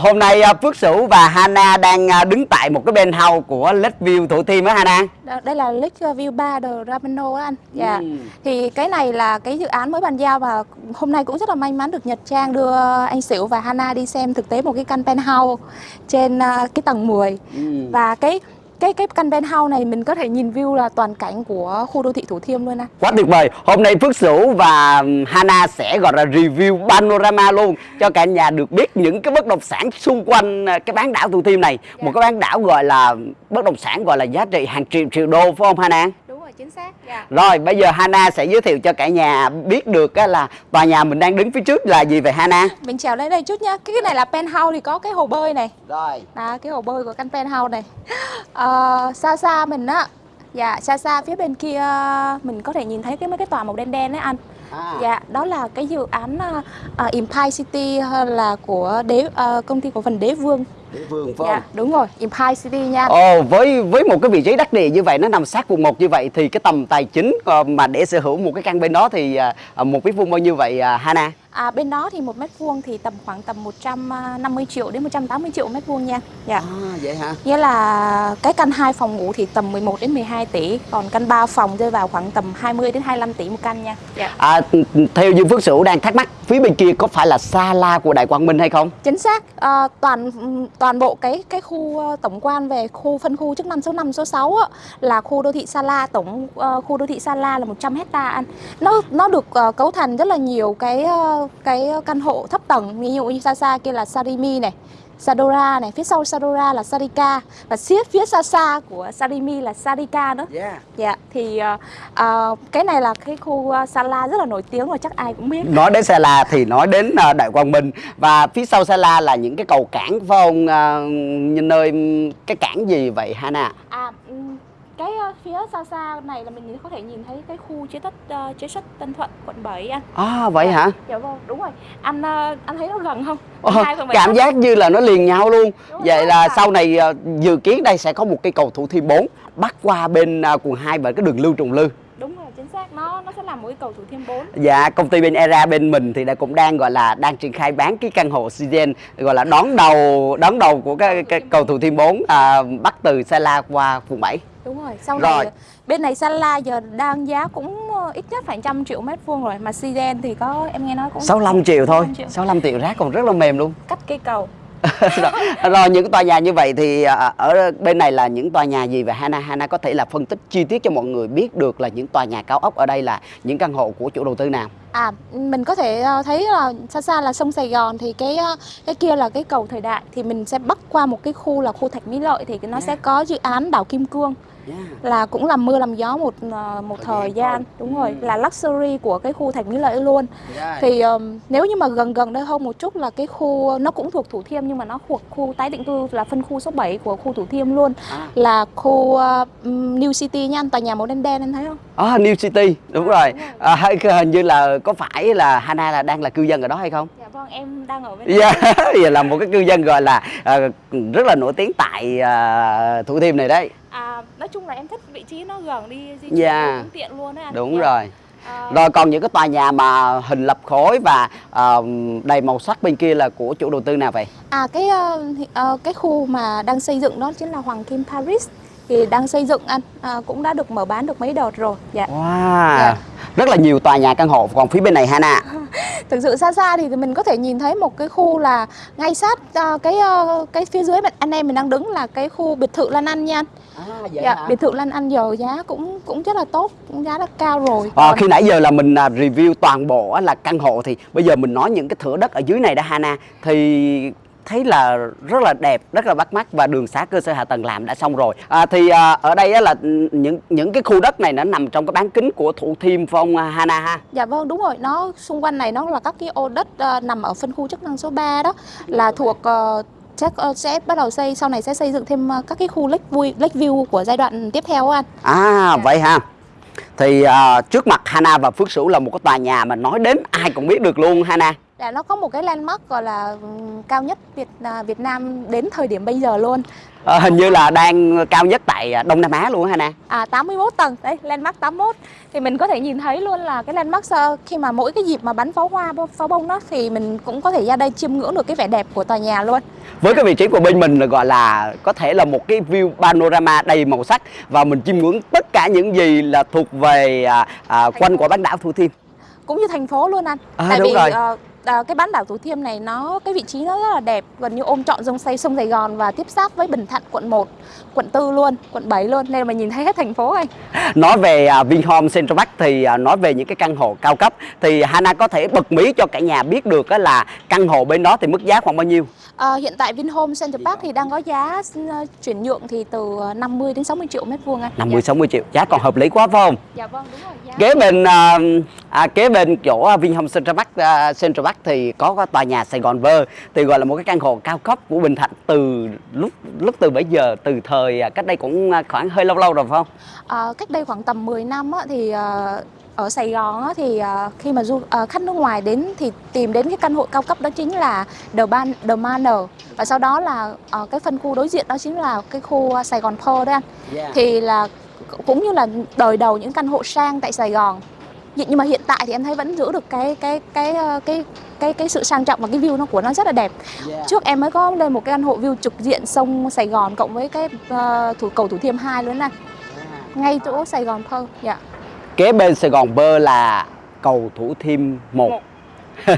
hôm nay à, Phước Sửu và Hana đang à, đứng tại một cái penthouse của Lakeview Thủ Thiêm á Hana. Đây là Lakeview Bar The Rameno á anh. Dạ. Ừ. Thì cái này là cái dự án mới bàn giao và hôm nay cũng rất là may mắn được Nhật Trang đưa anh Sửu và Hana đi xem thực tế một cái căn penthouse trên à, cái tầng 10. Ừ. Và cái cái cái căn penthouse này mình có thể nhìn view là toàn cảnh của khu đô thị Thủ Thiêm luôn anh. Quá tuyệt vời. Hôm nay Phước Sửu và Hana sẽ gọi là review panorama luôn cho cả nhà được biết những cái bất động sản xung quanh à, cái bán đảo Thủ Thiêm này. Một cái bán đảo gọi là bất động sản gọi là giá trị hàng triệu triệu đô phải không Hana? Chính xác. Dạ. Rồi bây giờ Hana sẽ giới thiệu cho cả nhà biết được là tòa nhà mình đang đứng phía trước là gì vậy Hana? Mình trèo lên đây chút nhá. Cái cái này là penthouse thì có cái hồ bơi này. Rồi. Đó, cái hồ bơi của căn penthouse này Ờ, Xa xa mình á Dạ, xa xa phía bên kia mình có thể nhìn thấy cái mấy cái tòa màu đen đen đấy anh À. Dạ, đó là cái dự án uh, Empire City là của đế ờ, công ty cổ phần Đế Vương Địa phương phải Dạ, đúng rồi, Empire City nha Ồ, với với một cái vị trí đắc địa như vậy nó nằm sát quận 1 như vậy thì cái tầm tài chính ờ, mà để sở hữu một cái căn bên đó thì ờ, một mét vuông bao nhiêu vậy ờ, Hana? À, bên đó thì một mét vuông thì tầm khoảng tầm 150 triệu đến 180 triệu mét vuông nha Dạ À vậy hả? Nghĩa là cái căn 2 phòng ngủ thì tầm 11 đến 12 tỷ Còn căn 3 phòng rơi vào khoảng tầm 20 đến 25 tỷ một căn nha Dạ À, th- theo như Phước Sửu đang thắc mắc phía bên kia có phải là Sala của Đại Quang Minh hay không? Chính xác, Ờ, toàn toàn bộ cái cái khu ờ, tổng quan về khu phân khu chức năng số 5 số 6 á, là khu đô thị Sala tổng ờ, khu đô thị Sala là 100 hecta anh. Nó nó được ờ, cấu thành rất là nhiều cái ờ, cái căn hộ thấp tầng, ví dụ như xa xa kia là Sarimi này. Sadora này, phía sau Sadora là Sarika và phía phía xa xa của Sarimi là Sarika nữa. Yeah. Dạ, thì ờ, ờ, cái này là cái khu ờ, Sala rất là nổi tiếng và chắc ai cũng biết. Nói đến Sala thì nói đến ờ, Đại Quang Minh và phía sau Sala là những cái cầu cảng phải không? Ờ, như nơi cái cảng gì vậy Hana? À, cái ờ, phía xa xa này là mình có thể nhìn thấy cái khu chế xuất ờ, chế xuất Tân Thuận quận 7 anh. À vậy hả? Dạ vâng, đúng rồi. Anh ờ, anh thấy nó gần không? Bảy cảm giác như là nó liền nhau luôn Đúng vậy rồi, là đúng sau rồi. này ờ, dự kiến đây sẽ có một cây cầu thủ thiêm 4 bắt qua bên ờ, quận 2 và cái đường Lưu Trùng Lư Đúng rồi, chính xác. Nó nó sẽ làm một cái cầu thủ thiêm 4. Dạ, công ty bên Era bên mình thì đã cũng đang gọi là đang triển khai bán cái căn hộ Citizen gọi là đón đầu đón đầu của cái, cái cầu thủ Thiêm 4 à, bắt từ Sala qua quận 7. Đúng rồi. Sau Rồi. này bên này Sala giờ đang giá cũng ờ, ít nhất phải trăm triệu mét vuông rồi mà Sigen thì có em nghe nói cũng 65 triệu thôi. 65 triệu. 65 triệu giá còn rất là mềm luôn. Cắt cây cầu. rồi, rồi những tòa nhà như vậy thì à, ở bên này là những tòa nhà gì và Hana Hana có thể là phân tích chi tiết cho mọi người biết được là những tòa nhà cao ốc ở đây là những căn hộ của chủ đầu tư nào. À, mình có thể ờ, thấy là xa xa là sông Sài Gòn thì cái ờ, cái kia là cái cầu thời đại thì mình sẽ bắc qua một cái khu là khu Thạch Mỹ Lợi thì nó sẽ có dự án đảo Kim Cương là cũng làm mưa làm gió một ờ, một thời gian đúng rồi là luxury của cái khu Thạch Mỹ Lợi luôn thì ờm, nếu như mà gần gần đây hơn một chút là cái khu nó cũng thuộc Thủ Thiêm nhưng mà nó thuộc khu tái định cư là phân khu số 7 của khu Thủ Thiêm luôn À. là khu ừm, New City nha anh tòa nhà màu đen đen anh thấy không À, New City đúng À, rồi. đúng rồi. À, hay- hình như là có phải là Hana là đang là cư dân ở đó hay không? dạ vâng em đang ở bên Dạ, yeah. là một cái cư dân gọi là à, rất là nổi tiếng tại à, Thủ Thiêm này đấy. À, nói chung là em thích vị trí nó gần đi di chuyển Dạ. cũng tiện luôn á. Đúng Dạ. rồi. À, Rồi còn những cái tòa nhà mà hình lập khối và à, đầy màu sắc bên kia là của chủ đầu tư nào vậy? À cái ờ, cái khu mà đang xây dựng đó chính là Hoàng Kim Paris thì đang xây dựng anh à, cũng đã được mở bán được mấy đợt rồi. Dạ. Wow. Dạ. Rất là nhiều tòa nhà căn hộ còn phía bên này Hana. Thực sự xa xa thì mình có thể nhìn thấy một cái khu là ngay sát ờ, cái ờ, cái phía dưới mà anh em mình đang đứng là cái khu biệt thự Lan Anh nha anh. À, Dạ, biệt thự Lan Anh giờ giá cũng cũng rất là tốt, cũng giá rất cao rồi. À, Còn- khi nãy giờ là mình à, review toàn bộ là căn hộ thì bây giờ mình nói những cái thửa đất ở dưới này đó Hana thì thấy là rất là đẹp, rất là bắt mắt và đường xá cơ sở hạ tầng làm đã xong rồi. À, thì à, ở đây á, là những những cái khu đất này nó nằm trong cái bán kính của Thủ Thiêm phải không à, Hana ha? Dạ vâng đúng rồi, nó xung quanh này nó là các cái ô đất ờ, nằm ở phân khu chức năng số 3 đó là thuộc ờ, chắc ờ, sẽ bắt đầu xây sau này sẽ xây dựng thêm ờ, các cái khu lake view, lake view của giai đoạn tiếp theo anh. À vậy ha. Thì à, trước mặt Hana và Phước Sửu là một cái tòa nhà mà nói đến ai cũng biết được luôn Hana. Dạ nó có một cái landmark gọi là cao nhất Việt à, Việt Nam đến thời điểm bây giờ luôn. Ờ, hình như là đang cao nhất tại à, Đông Nam Á luôn á Hana À 81 tầng, đây landmark 81 thì mình có thể nhìn thấy luôn là cái landmark khi mà mỗi cái dịp mà bắn pháo hoa pháo bông đó thì mình cũng có thể ra đây chiêm ngưỡng được cái vẻ đẹp của tòa nhà luôn. với cái vị trí của bên mình là gọi là có thể là một cái view panorama đầy màu sắc và mình chiêm ngưỡng tất cả những gì là thuộc về à, à, quanh của bán đảo Thủ Thiêm Cũng như thành phố luôn anh. À, Tại đúng vì rồi. ờ, à, cái bán đảo Thủ Thiêm này nó cái vị trí nó rất là đẹp gần như ôm trọn dòng xây sông Sài Gòn và tiếp giáp với Bình Thạnh quận 1, quận 4 luôn, quận 7 luôn nên mà nhìn thấy hết thành phố anh. nói về à, Vinhome Central Park thì à, nói về những cái căn hộ cao cấp thì Hana có thể bật mí cho cả nhà biết được á là căn hộ bên đó thì mức giá khoảng bao nhiêu Ờ, hiện tại Vinhome Center Park thì đang có giá ờ, chuyển nhượng thì từ 50 đến 60 triệu mét vuông anh. 50 60 triệu giá còn hợp lý quá phải không Dạ vâng đúng rồi giá. kế bên à, à, kế bên chỗ à, Vinhome Central Park à, Central Park thì có, có tòa nhà Sài Gòn Vơ thì gọi là một cái căn hộ cao cấp của Bình Thạnh từ lúc lúc từ bấy giờ từ thời à, cách đây cũng à, khoảng hơi lâu lâu rồi phải không Ờ, cách đây khoảng tầm 10 năm á, thì ờ, ở Sài Gòn á, thì khi mà du khách nước ngoài đến thì tìm đến cái căn hộ cao cấp đó chính là The Ban The Manor và sau đó là cái phân khu đối diện đó chính là cái khu Sài Gòn Pearl đấy anh. Thì là cũng như là đời đầu những căn hộ sang tại Sài Gòn. Nhưng mà hiện tại thì em thấy vẫn giữ được cái cái cái ờ, cái cái cái sự sang trọng và cái view nó của nó rất là đẹp. Trước em mới có lên một cái căn hộ view trực diện sông Sài Gòn cộng với cái ờ, thủ cầu Thủ Thiêm 2 luôn anh. Ngay chỗ Sài Gòn Pearl. Dạ. kế bên Sài Gòn Vơ là cầu Thủ Thiêm 1 Một.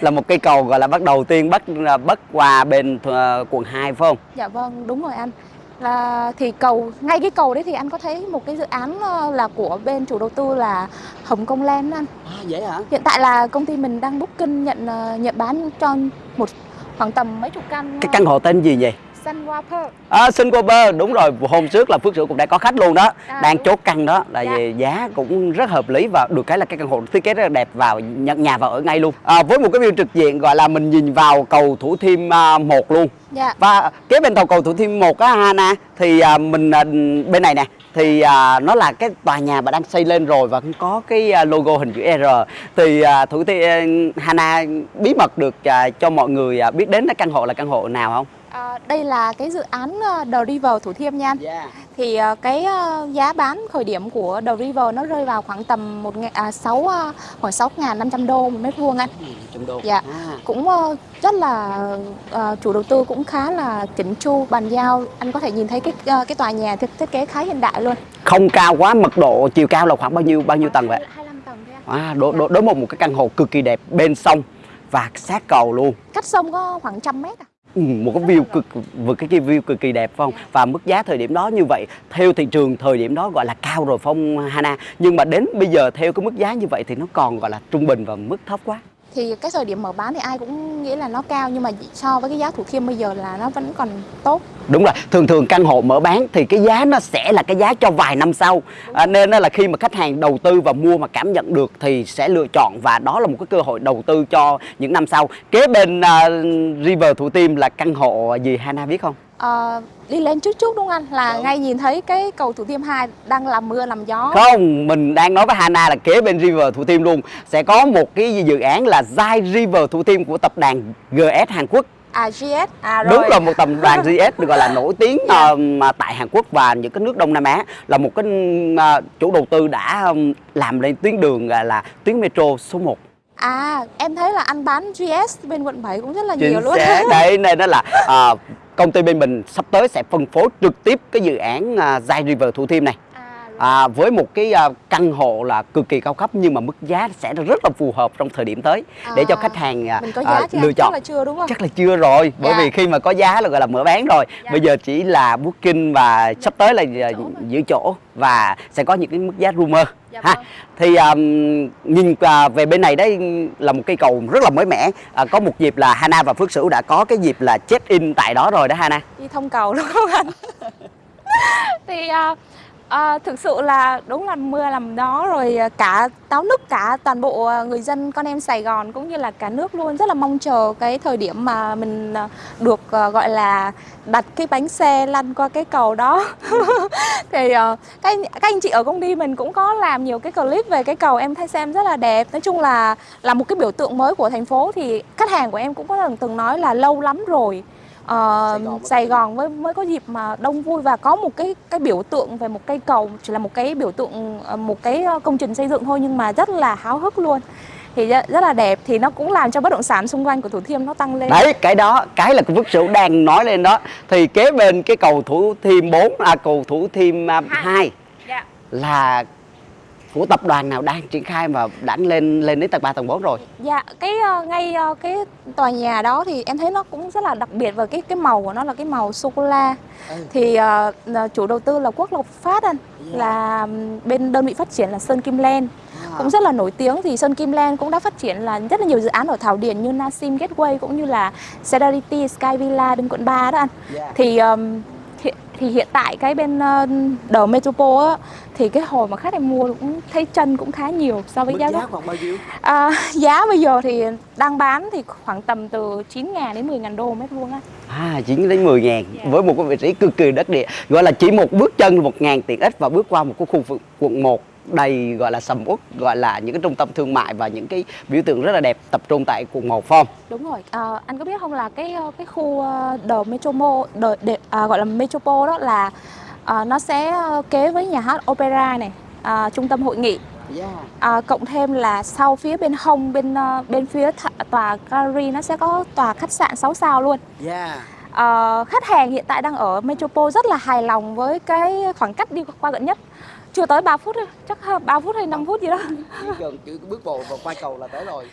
là một cây cầu gọi là bắt đầu tiên bắt à, bắt qua bên ờ, quận 2 phải không Dạ vâng, đúng rồi anh. Là thì cầu ngay cái cầu đấy thì anh có thấy một cái dự án ờ, là của bên chủ đầu tư là Hồng Kông Land anh. à, vậy hả? Hiện tại là công ty mình đang booking nhận ờ, nhận bán cho một khoảng tầm mấy chục căn cái căn hộ tên gì vậy Sunwater. À, Singapore đúng rồi hôm trước là Phước Sửu cũng đã có khách luôn đó À, đang chốt căn đó là Dạ. giá cũng rất hợp lý và được cái là cái căn hộ thiết kế rất là đẹp vào nhận nhà vào ở ngay luôn à, với một cái view trực diện gọi là mình nhìn vào cầu Thủ Thiêm à, 1 luôn Dạ. và kế bên tàu cầu Thủ Thiêm 1 á Hana thì à, mình à, bên này nè thì à, nó là cái tòa nhà mà đang xây lên rồi và cũng có cái à, logo hình chữ R thì à, Thủ Thiêm Hana bí mật được à, cho mọi người à, biết đến cái căn hộ là căn hộ nào không? À, đây là cái dự án ờ, The River Thủ Thiêm nha anh. Yeah. Thì ờ, cái giá bán khởi điểm của The River nó rơi vào khoảng tầm một à, sáu ờ, khoảng 6.500 đô một mét vuông anh. Trăm đô. Dạ. À. cũng rất là ờ, chủ đầu tư cũng khá là chỉnh chu bàn giao anh có thể nhìn thấy cái cái tòa nhà thiết, thiết kế khá hiện đại luôn không cao quá mật độ chiều cao là khoảng bao nhiêu bao nhiêu tầng vậy 25 tầng thôi à, đối, đối, đối một một cái căn hộ cực kỳ đẹp bên sông và sát cầu luôn cách sông có khoảng trăm mét à ừ, một cái view cực vượt cái, cái view cực kỳ đẹp phải không? Và mức giá thời điểm đó như vậy theo thị trường thời điểm đó gọi là cao rồi phong Hana? Nhưng mà đến bây giờ theo cái mức giá như vậy thì nó còn gọi là trung bình và mức thấp quá thì cái thời điểm mở bán thì ai cũng nghĩ là nó cao nhưng mà so với cái giá thủ thiêm bây giờ là nó vẫn còn tốt. Đúng rồi thường thường căn hộ mở bán thì cái giá nó sẽ là cái giá cho vài năm sau. À, nên là khi mà khách hàng đầu tư và mua mà cảm nhận được thì sẽ lựa chọn và đó là một cái cơ hội đầu tư cho những năm sau. Kế bên uh, River Thủ thiêm là căn hộ gì Hana biết không? Ờ, đi lên chút chút đúng không anh? Là ngay nhìn thấy cái cầu thủ thiêm 2 đang làm mưa làm gió. Không mình đang nói với Hana là kế bên River Thủ Tiêm luôn. Sẽ có một cái dự án là Zai River Thủ Tiêm của tập đoàn GS Hàn Quốc. À GS à rồi. đúng là một tập đoàn GS được gọi là nổi tiếng Dạ. ờ, mà tại Hàn Quốc và những cái nước Đông Nam Á. Là một cái ờ, chủ đầu tư đã ừm, làm lên tuyến đường gọi là tuyến metro số 1 à em thấy là anh bán GS bên quận 7 cũng rất là nhiều luôn. đấy nên đó là ờ, công ty bên mình sắp tới sẽ phân phối trực tiếp cái dự án à, Zai River Thủ Thiêm này à, à, với một cái à, căn hộ là cực kỳ cao cấp nhưng mà mức giá sẽ rất là phù hợp trong thời điểm tới để cho À, khách hàng à, à, lựa chắc chọn. là chưa đúng không? Chắc là chưa rồi bởi Dạ. vì khi mà có giá là gọi là mở bán rồi. Dạ. bây giờ chỉ là booking và sắp tới là à, chỗ giữ chỗ và sẽ có những cái mức giá rumor Dạ ha. vâng. thì um, nhìn à, về bên này đấy là một cây cầu rất là mới mẻ. À, có một dịp là Hana và Phước Sửu đã có cái dịp là check in tại đó rồi đó Hana. Đi thông cầu đúng không anh? Thì à, À, thực sự là đúng là mưa làm đó rồi ờ, cả táo nức cả toàn bộ ờ, người dân con em Sài Gòn cũng như là cả nước luôn. Rất là mong chờ cái thời điểm mà mình được gọi là đặt cái bánh xe lăn qua cái cầu đó. Thì uh, các, các anh chị ở công ty mình cũng có làm nhiều cái clip về cái cầu em thấy xem rất là đẹp. Nói chung là là một cái biểu tượng mới của thành phố thì khách hàng của em cũng có từng nói là lâu lắm rồi uh, Sài Gòn, mới mới có dịp mà đông vui và có một cái cái biểu tượng về một cây cầu chỉ là một cái biểu tượng một cái công trình xây dựng thôi nhưng mà rất là háo hức luôn thì rất, là đẹp thì nó cũng làm cho bất động sản xung quanh của Thủ Thiêm nó tăng lên. Đấy, cái đó, cái là của Phước Sửu đang nói lên đó. Thì kế bên cái cầu Thủ Thiêm 4 à cầu Thủ Thiêm 2 à, dạ. là của tập đoàn nào đang triển khai và đã lên lên đến tầng 3 tầng 4 rồi? Dạ, cái uh, ngay uh, cái tòa nhà đó thì em thấy nó cũng rất là đặc biệt và cái cái màu của nó là cái màu sô cô la. Ừ. Thì uh, chủ đầu tư là Quốc Lộc Phát anh, yeah. Dạ. là bên đơn vị phát triển là Sơn Kim Len. À. Cũng rất là nổi tiếng thì Sơn Kim Len cũng đã phát triển là rất là nhiều dự án ở Thảo Điền như Nasim Gateway cũng như là Cedarity Sky Villa bên quận 3 đó anh. Yeah. Dạ. Thì um, thì hiện tại cái bên uh, The Metropole á thì cái hồi mà khách em mua cũng thấy chân cũng khá nhiều so với giá giá khoảng bao nhiêu? À, giá bây giờ thì đang bán thì khoảng tầm từ 9 ngàn đến 10 ngàn đô mét vuông á À 9 đến 10 ngàn yeah. Dạ. với một cái vị trí cực kỳ đất địa gọi là chỉ một bước chân một ngàn tiện ích và bước qua một cái khu vực quận 1 đầy gọi là sầm uất gọi là những cái trung tâm thương mại và những cái biểu tượng rất là đẹp tập trung tại quận một phong đúng rồi à, anh có biết không là cái ờ, cái khu ờ, The Metromo the, à, gọi là Metropole đó là à, nó sẽ kế với nhà hát opera này à, trung tâm hội nghị Yeah. À, cộng thêm là sau phía bên hông bên bên phía tòa gallery nó sẽ có tòa khách sạn 6 sao luôn. Yeah. À, khách hàng hiện tại đang ở Metropole rất là hài lòng với cái khoảng cách đi qua gần nhất chưa tới 3 phút chắc 3 phút hay 5 phút gì đó. Gần chỉ bước bộ và qua cầu là tới rồi.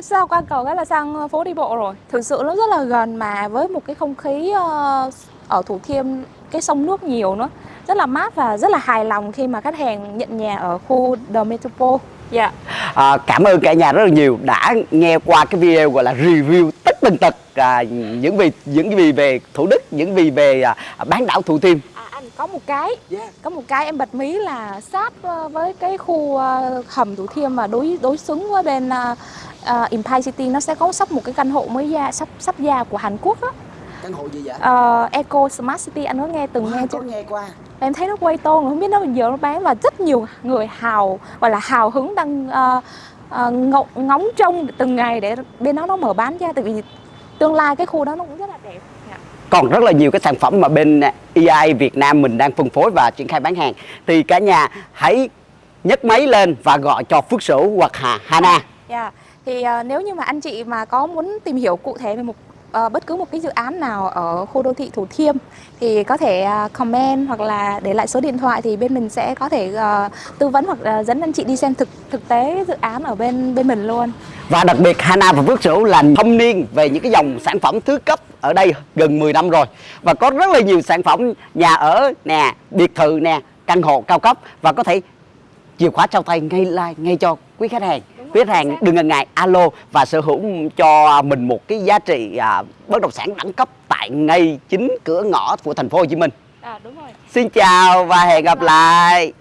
Sao qua cầu cái là sang phố đi bộ rồi? Thực sự nó rất là gần mà với một cái không khí ờ, ở thủ thiêm cái sông nước nhiều nữa. Rất là mát và rất là hài lòng khi mà khách hàng nhận nhà ở khu The Metropole. Dạ. Yeah. À, cảm ơn cả nhà rất là nhiều đã nghe qua cái video gọi là review tất tần tật à, những vì những gì về Thủ Đức, những gì về à, bán đảo Thủ Thiêm có một cái yeah. có một cái em bật mí là sát ờ, với cái khu ờ, hầm thủ thiêm mà đối đối xứng với bên uh, Empire City nó sẽ có sắp một cái căn hộ mới ra sắp sắp ra của Hàn Quốc á căn hộ gì vậy? Uh, Eco Smart City anh có nghe từng wow, nghe chưa? nghe qua em thấy nó quay tôn không biết nó bây giờ nó bán và rất nhiều người hào gọi là hào hứng đang uh, uh, ngóng, trông từng ngày để bên đó nó mở bán ra tại vì tương lai cái khu đó nó cũng rất là đẹp còn rất là nhiều cái sản phẩm mà bên EI Việt Nam mình đang phân phối và triển khai bán hàng thì cả nhà hãy nhấc máy lên và gọi cho Phước Sửu hoặc Hà Hana. Yeah. Dạ. Thì uh, nếu như mà anh chị mà có muốn tìm hiểu cụ thể về một Ờ, bất cứ một cái dự án nào ở khu đô thị Thủ Thiêm thì có thể à, comment hoặc là để lại số điện thoại thì bên mình sẽ có thể ờ, tư vấn hoặc ờ, dẫn anh chị đi xem thực thực tế dự án ở bên bên mình luôn. Và đặc biệt Hana và Phước Sửu là thâm niên về những cái dòng sản phẩm thứ cấp ở đây gần 10 năm rồi và có rất là nhiều sản phẩm nhà ở nè, biệt thự nè, căn hộ cao cấp và có thể chìa khóa trao tay ngay like ngay cho quý khách hàng quý khách hàng đừng ngần ngại alo và sở hữu cho mình một cái giá trị à, bất động sản đẳng cấp tại ngay chính cửa ngõ của thành phố Hồ Chí Minh. À, đúng rồi. Xin chào và hẹn gặp lại.